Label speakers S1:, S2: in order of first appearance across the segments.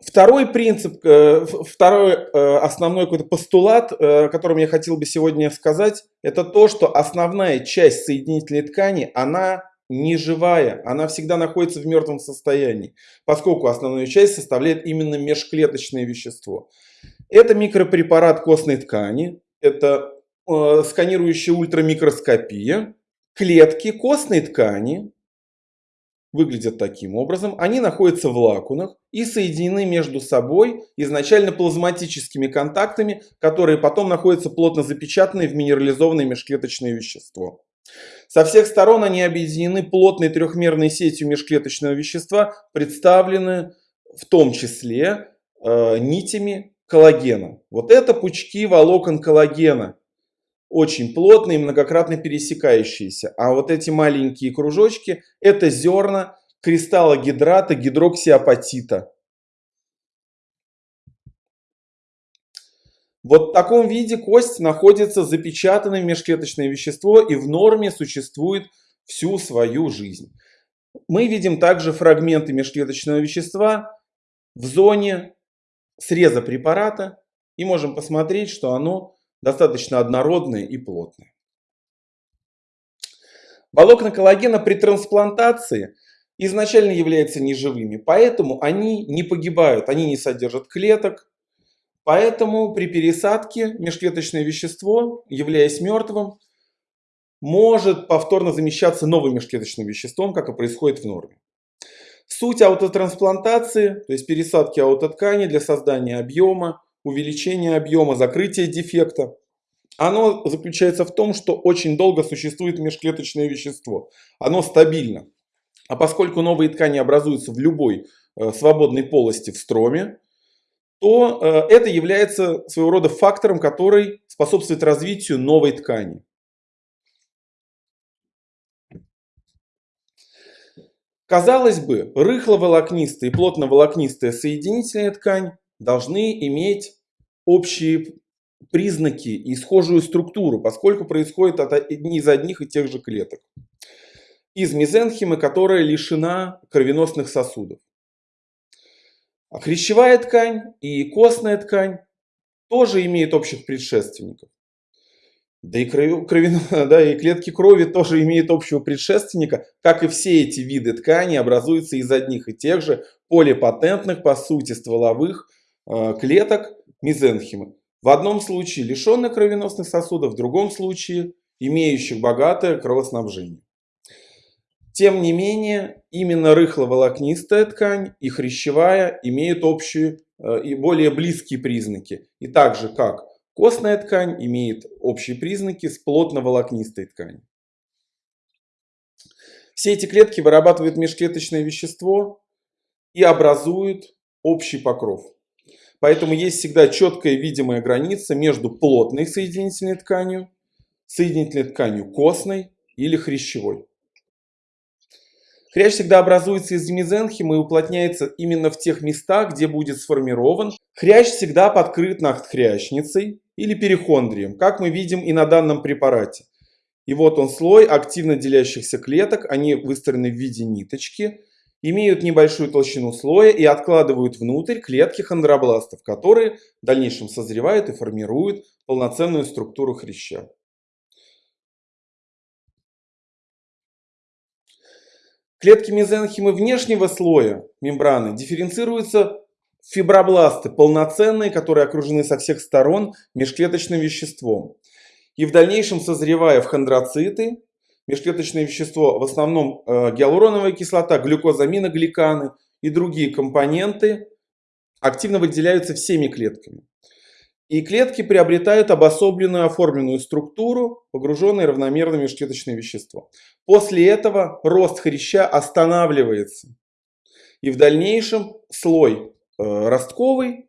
S1: Второй принцип, э, второй э, основной какой-то постулат, э, которым я хотел бы сегодня сказать, это то, что основная часть соединительной ткани, она не живая, она всегда находится в мертвом состоянии, поскольку основную часть составляет именно межклеточное вещество. Это микропрепарат костной ткани, это сканирующая ультрамикроскопия, клетки костной ткани, выглядят таким образом. Они находятся в лакунах и соединены между собой изначально плазматическими контактами, которые потом находятся плотно запечатанные в минерализованное межклеточное вещество. Со всех сторон они объединены плотной трехмерной сетью межклеточного вещества, представлены в том числе э, нитями коллагена. Вот это пучки волокон коллагена, очень плотные, многократно пересекающиеся. А вот эти маленькие кружочки – это зерна кристалла гидрата гидроксиапатита. Вот в таком виде кость находится запечатанное межклеточное вещество и в норме существует всю свою жизнь. Мы видим также фрагменты межклеточного вещества в зоне среза препарата и можем посмотреть, что оно достаточно однородные и плотные. Волокна коллагена при трансплантации изначально являются неживыми, поэтому они не погибают, они не содержат клеток. Поэтому при пересадке межклеточное вещество, являясь мертвым, может повторно замещаться новым межклеточным веществом, как и происходит в норме. Суть аутотрансплантации, то есть пересадки аутоткани для создания объема, увеличение объема, закрытие дефекта. Оно заключается в том, что очень долго существует межклеточное вещество. Оно стабильно. А поскольку новые ткани образуются в любой э, свободной полости в строме, то э, это является своего рода фактором, который способствует развитию новой ткани. Казалось бы, рыхловолокнистая и плотноволокнистая соединительная ткань должны иметь общие признаки и схожую структуру, поскольку происходит от, из одних и тех же клеток. Из мезенхимы, которая лишена кровеносных сосудов. А хрящевая ткань и костная ткань тоже имеют общих предшественников. Да и, крови, да и клетки крови тоже имеют общего предшественника, как и все эти виды ткани образуются из одних и тех же полипатентных, по сути, стволовых клеток мезенхимы. В одном случае лишенных кровеносных сосудов, в другом случае имеющих богатое кровоснабжение. Тем не менее, именно рыхловолокнистая ткань и хрящевая имеют общие э, и более близкие признаки. И так же, как костная ткань имеет общие признаки с плотноволокнистой тканью. Все эти клетки вырабатывают межклеточное вещество и образуют общий покров. Поэтому есть всегда четкая видимая граница между плотной соединительной тканью, соединительной тканью костной или хрящевой. Хрящ всегда образуется из мезенхима и уплотняется именно в тех местах, где будет сформирован. Хрящ всегда подкрыт надхрящницей или перихондрием, как мы видим и на данном препарате. И вот он слой активно делящихся клеток, они выстроены в виде ниточки имеют небольшую толщину слоя и откладывают внутрь клетки хондробластов, которые в дальнейшем созревают и формируют полноценную структуру хряща. Клетки мезенхимы внешнего слоя мембраны дифференцируются в фибробласты, полноценные, которые окружены со всех сторон межклеточным веществом. И в дальнейшем, созревая в хондроциты, межклеточное вещество, в основном э, гиалуроновая кислота, глюкозаминогликаны и другие компоненты активно выделяются всеми клетками. И клетки приобретают обособленную оформленную структуру, погруженные равномерно межклеточное вещество. После этого рост хряща останавливается. И в дальнейшем слой э, ростковый,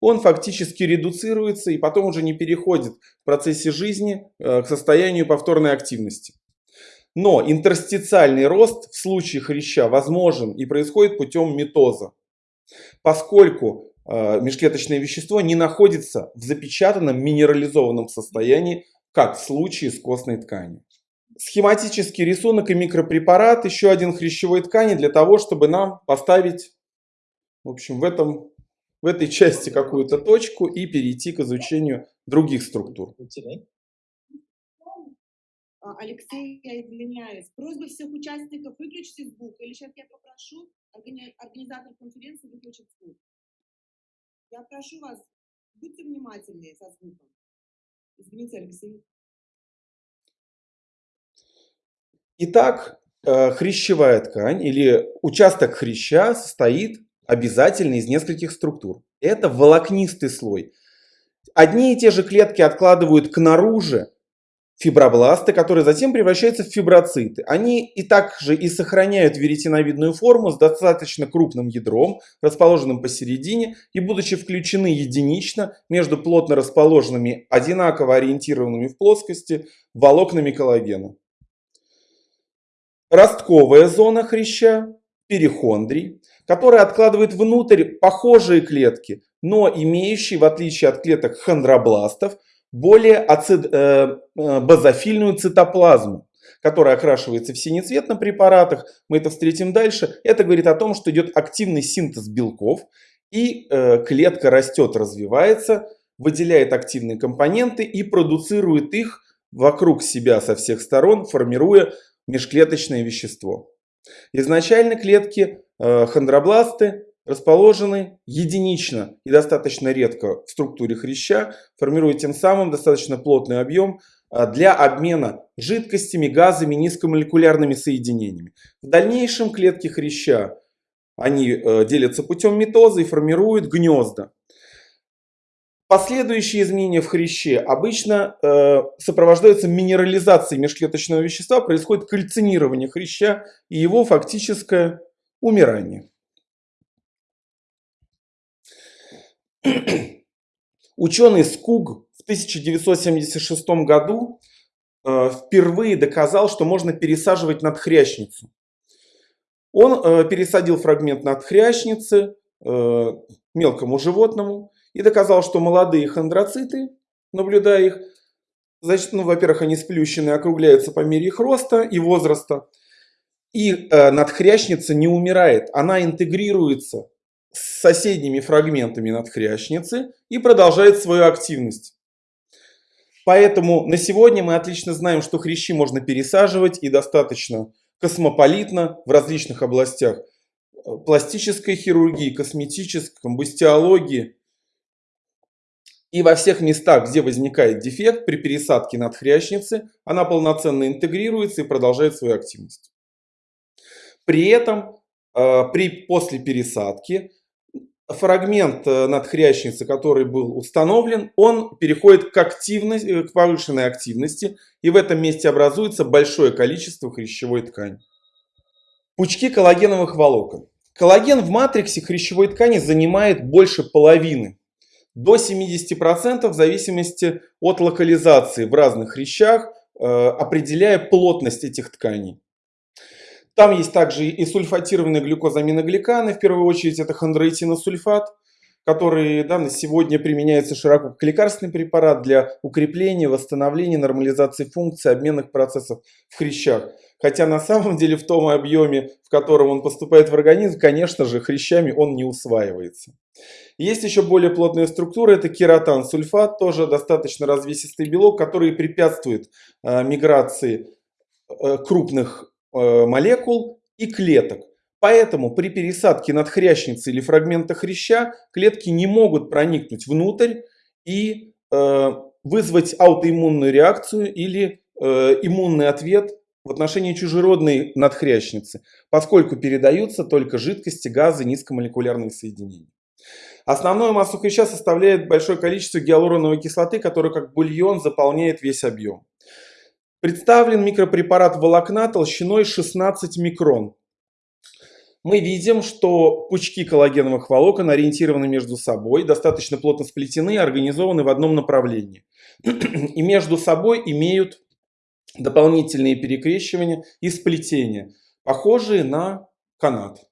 S1: он фактически редуцируется и потом уже не переходит в процессе жизни э, к состоянию повторной активности. Но интерстициальный рост в случае хряща возможен и происходит путем митоза, поскольку э, межклеточное вещество не находится в запечатанном минерализованном состоянии, как в случае с костной тканью. Схематический рисунок и микропрепарат еще один хрящевой ткани для того, чтобы нам поставить в общем, в этом в этой части какую-то точку и перейти к изучению других структур.
S2: А, Алексей, я извиняюсь. Просьба всех участников выключите звук. Или сейчас я попрошу организатор конференции выключить звук. Я прошу вас, будьте внимательнее со звуком. Извините, Алексей.
S1: Итак, э, хрящевая ткань или участок хряща состоит обязательно из нескольких структур. Это волокнистый слой. Одни и те же клетки откладывают к наружу фибробласты, которые затем превращаются в фиброциты. Они и также и сохраняют веретеновидную форму с достаточно крупным ядром, расположенным посередине, и будучи включены единично между плотно расположенными, одинаково ориентированными в плоскости волокнами коллагена. Ростковая зона хряща, перихондрий, которая откладывает внутрь похожие клетки, но имеющие, в отличие от клеток хондробластов, более ацид, э, э, базофильную цитоплазму, которая окрашивается в синий цвет на препаратах. Мы это встретим дальше. Это говорит о том, что идет активный синтез белков, и э, клетка растет, развивается, выделяет активные компоненты и продуцирует их вокруг себя со всех сторон, формируя межклеточное вещество. Изначально клетки э, хондробласты расположены единично и достаточно редко в структуре хряща, формируя тем самым достаточно плотный объем а, для обмена жидкостями, газами, низкомолекулярными соединениями. В дальнейшем клетки хряща они э, делятся путем митоза и формируют гнезда. Последующие изменения в хряще обычно э, сопровождаются минерализацией межклеточного вещества, происходит кальцинирование хряща и его фактическое умирание. Ученый Скуг в 1976 году э, впервые доказал, что можно пересаживать надхрящницу. Он э, пересадил фрагмент надхрящницы э, мелкому животному и доказал, что молодые хондроциты, наблюдая их, значит, ну, во-первых, они сплющены, округляются по мере их роста и возраста. И надхрящница не умирает, она интегрируется с соседними фрагментами надхрящницы и продолжает свою активность. Поэтому на сегодня мы отлично знаем, что хрящи можно пересаживать и достаточно космополитно в различных областях пластической хирургии, косметической, комбустиологии. И во всех местах, где возникает дефект при пересадке надхрящницы, она полноценно интегрируется и продолжает свою активность. При этом э, при, после пересадки фрагмент э, надхрящницы, который был установлен, он переходит к, активности, э, к повышенной активности, и в этом месте образуется большое количество хрящевой ткани. Пучки коллагеновых волокон. Коллаген в матриксе хрящевой ткани занимает больше половины, до 70% в зависимости от локализации в разных хрящах, э, определяя плотность этих тканей. Там есть также и сульфатированные глюкозаминогликаны, в первую очередь это хондроитиносульфат, который да, на сегодня применяется широко как лекарственный препарат для укрепления, восстановления, нормализации функций обменных процессов в хрящах. Хотя на самом деле в том объеме, в котором он поступает в организм, конечно же, хрящами он не усваивается. Есть еще более плотная структура, это кератан-сульфат, тоже достаточно развесистый белок, который препятствует э, миграции крупных молекул и клеток. Поэтому при пересадке надхрящницы или фрагмента хряща клетки не могут проникнуть внутрь и э, вызвать аутоиммунную реакцию или э, иммунный ответ в отношении чужеродной надхрящницы, поскольку передаются только жидкости, газы, низкомолекулярные соединения. Основную массу хряща составляет большое количество гиалуроновой кислоты, которая как бульон заполняет весь объем. Представлен микропрепарат волокна толщиной 16 микрон. Мы видим, что пучки коллагеновых волокон ориентированы между собой, достаточно плотно сплетены и организованы в одном направлении. И между собой имеют дополнительные перекрещивания и сплетения, похожие на канат.